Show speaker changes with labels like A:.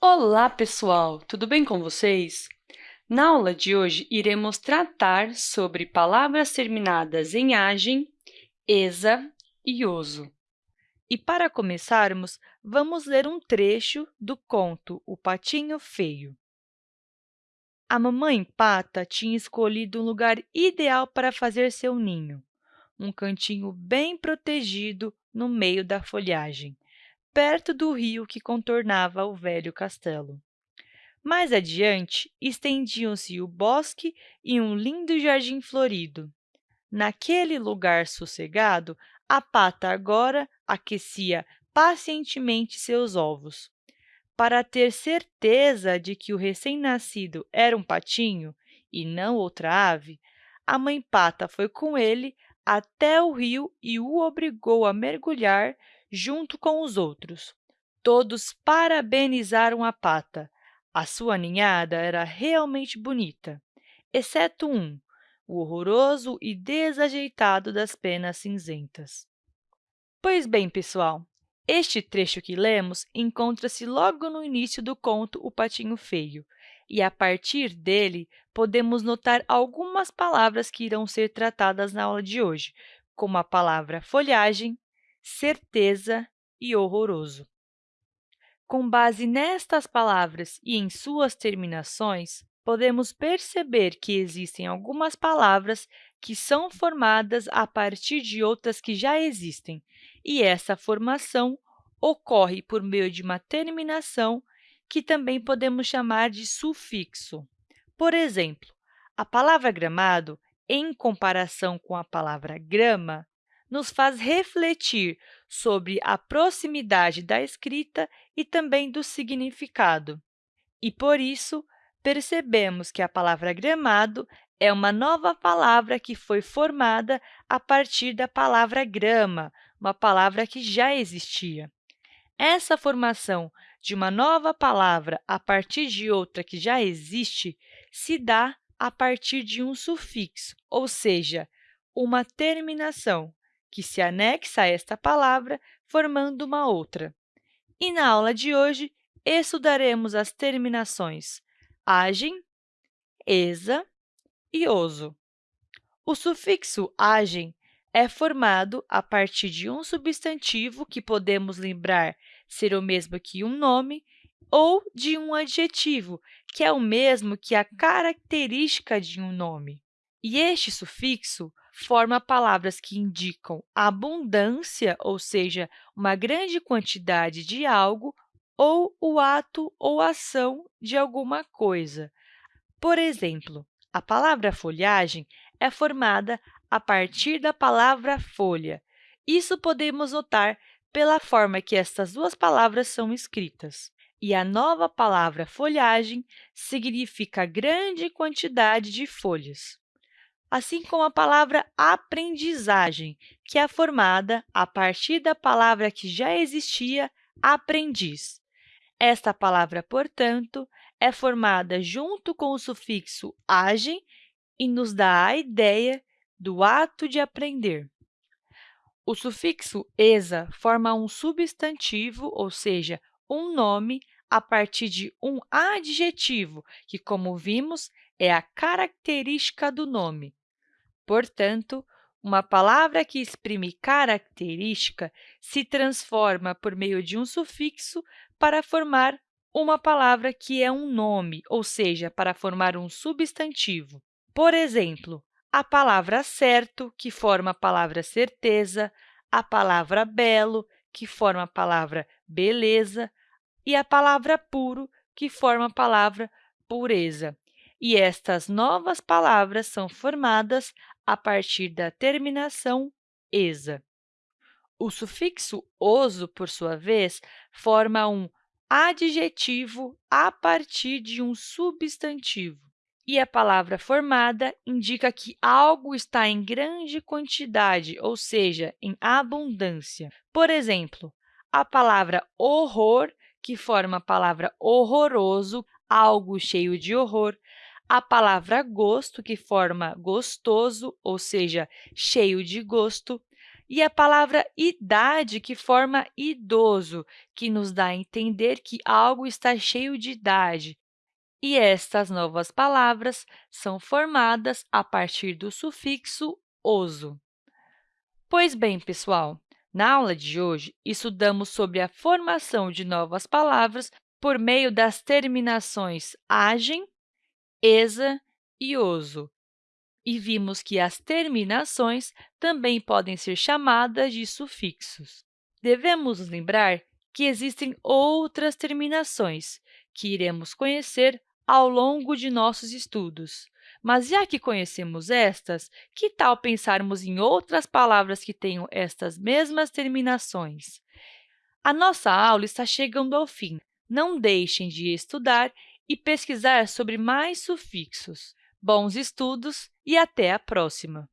A: Olá, pessoal! Tudo bem com vocês? Na aula de hoje, iremos tratar sobre palavras terminadas em agem, esa e oso.
B: E, para começarmos, vamos ler um trecho do conto O Patinho Feio. A mamãe Pata tinha escolhido um lugar ideal para fazer seu ninho, um cantinho bem protegido no meio da folhagem, perto do rio que contornava o velho castelo. Mais adiante, estendiam-se o bosque e um lindo jardim florido. Naquele lugar sossegado, a pata agora aquecia pacientemente seus ovos. Para ter certeza de que o recém-nascido era um patinho e não outra ave, a mãe pata foi com ele até o rio e o obrigou a mergulhar junto com os outros. Todos parabenizaram a pata. A sua ninhada era realmente bonita, exceto um, o horroroso e desajeitado das penas cinzentas. Pois bem, pessoal, este trecho que lemos encontra-se logo no início do conto O Patinho Feio, e, a partir dele, podemos notar algumas palavras que irão ser tratadas na aula de hoje, como a palavra folhagem, certeza e horroroso. Com base nestas palavras e em suas terminações, podemos perceber que existem algumas palavras que são formadas a partir de outras que já existem, e essa formação ocorre por meio de uma terminação que também podemos chamar de sufixo. Por exemplo, a palavra gramado, em comparação com a palavra grama, nos faz refletir sobre a proximidade da escrita e também do significado. E, por isso, percebemos que a palavra gramado é uma nova palavra que foi formada a partir da palavra grama, uma palavra que já existia. Essa formação de uma nova palavra a partir de outra que já existe se dá a partir de um sufixo, ou seja, uma terminação, que se anexa a esta palavra, formando uma outra. E na aula de hoje, estudaremos as terminações agem, esa e oso. O sufixo agem é formado a partir de um substantivo que podemos lembrar ser o mesmo que um nome ou de um adjetivo, que é o mesmo que a característica de um nome. E este sufixo forma palavras que indicam abundância, ou seja, uma grande quantidade de algo, ou o ato ou ação de alguma coisa. Por exemplo, a palavra folhagem é formada a partir da palavra folha. Isso podemos notar pela forma que estas duas palavras são escritas. E a nova palavra folhagem significa grande quantidade de folhas. Assim como a palavra aprendizagem, que é formada a partir da palavra que já existia, aprendiz. Esta palavra, portanto, é formada junto com o sufixo agem e nos dá a ideia do ato de aprender. O sufixo esa forma um substantivo, ou seja, um nome, a partir de um adjetivo, que, como vimos, é a característica do nome. Portanto, uma palavra que exprime característica se transforma por meio de um sufixo para formar uma palavra que é um nome, ou seja, para formar um substantivo. Por exemplo, a palavra certo, que forma a palavra certeza, a palavra belo, que forma a palavra beleza, e a palavra puro, que forma a palavra pureza. E estas novas palavras são formadas a partir da terminação esa. O sufixo oso, por sua vez, forma um adjetivo a partir de um substantivo e a palavra formada indica que algo está em grande quantidade, ou seja, em abundância. Por exemplo, a palavra horror, que forma a palavra horroroso, algo cheio de horror, a palavra gosto, que forma gostoso, ou seja, cheio de gosto, e a palavra idade, que forma idoso, que nos dá a entender que algo está cheio de idade. E estas novas palavras são formadas a partir do sufixo oso. Pois bem, pessoal, na aula de hoje, estudamos sobre a formação de novas palavras por meio das terminações agem, esa e oso. E vimos que as terminações também podem ser chamadas de sufixos. Devemos nos lembrar que existem outras terminações, que iremos conhecer ao longo de nossos estudos. Mas, já que conhecemos estas, que tal pensarmos em outras palavras que tenham estas mesmas terminações? A nossa aula está chegando ao fim. Não deixem de estudar e pesquisar sobre mais sufixos. Bons estudos e até a próxima!